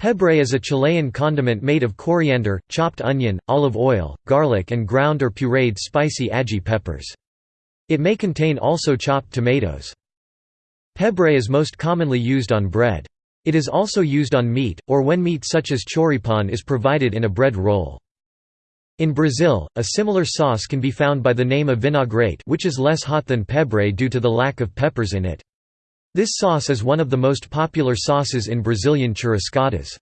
Pebre is a Chilean condiment made of coriander, chopped onion, olive oil, garlic and ground or pureed spicy ají peppers. It may contain also chopped tomatoes. Pebre is most commonly used on bread. It is also used on meat, or when meat such as choripan is provided in a bread roll. In Brazil, a similar sauce can be found by the name of vinagrete which is less hot than pebre due to the lack of peppers in it. This sauce is one of the most popular sauces in Brazilian churrascadas.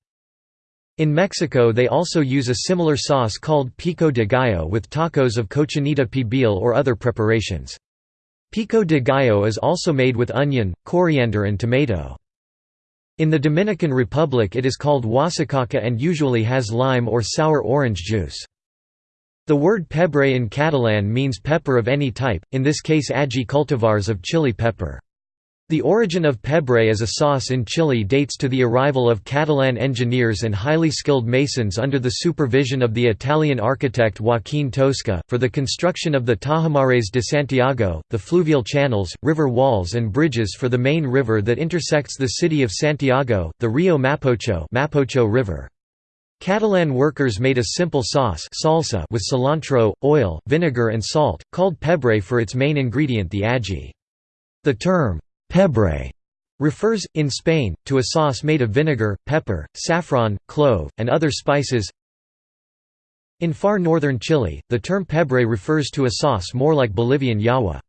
In Mexico they also use a similar sauce called pico de gallo with tacos of cochinita pibil or other preparations. Pico de gallo is also made with onion, coriander and tomato. In the Dominican Republic it is called guasacaca and usually has lime or sour orange juice. The word pebre in Catalan means pepper of any type, in this case ají cultivars of chili pepper. The origin of pebre as a sauce in Chile dates to the arrival of Catalan engineers and highly skilled masons under the supervision of the Italian architect Joaquín Toesca, for the construction of the Tajamares de Santiago, the fluvial channels, river walls and bridges for the main river that intersects the city of Santiago, the Rio Mapocho, Mapocho river. Catalan workers made a simple sauce salsa with cilantro, oil, vinegar and salt, called pebre for its main ingredient the ají. The term, Pebre refers, in Spain, to a sauce made of vinegar, pepper, saffron, clove, and other spices. In far northern Chile, the term pebre refers to a sauce more like Bolivian llajwa.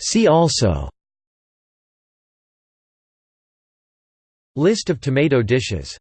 See also List of tomato dishes